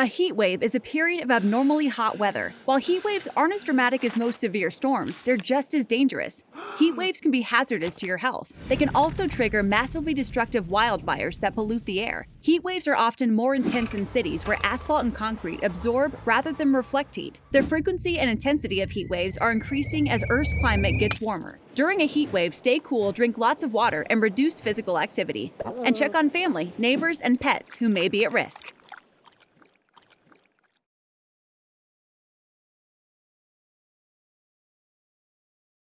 A heat wave is a period of abnormally hot weather. While heat waves aren't as dramatic as most severe storms, they're just as dangerous. Heat waves can be hazardous to your health. They can also trigger massively destructive wildfires that pollute the air. Heat waves are often more intense in cities where asphalt and concrete absorb rather than reflect heat. The frequency and intensity of heat waves are increasing as Earth's climate gets warmer. During a heat wave, stay cool, drink lots of water, and reduce physical activity. And check on family, neighbors, and pets who may be at risk.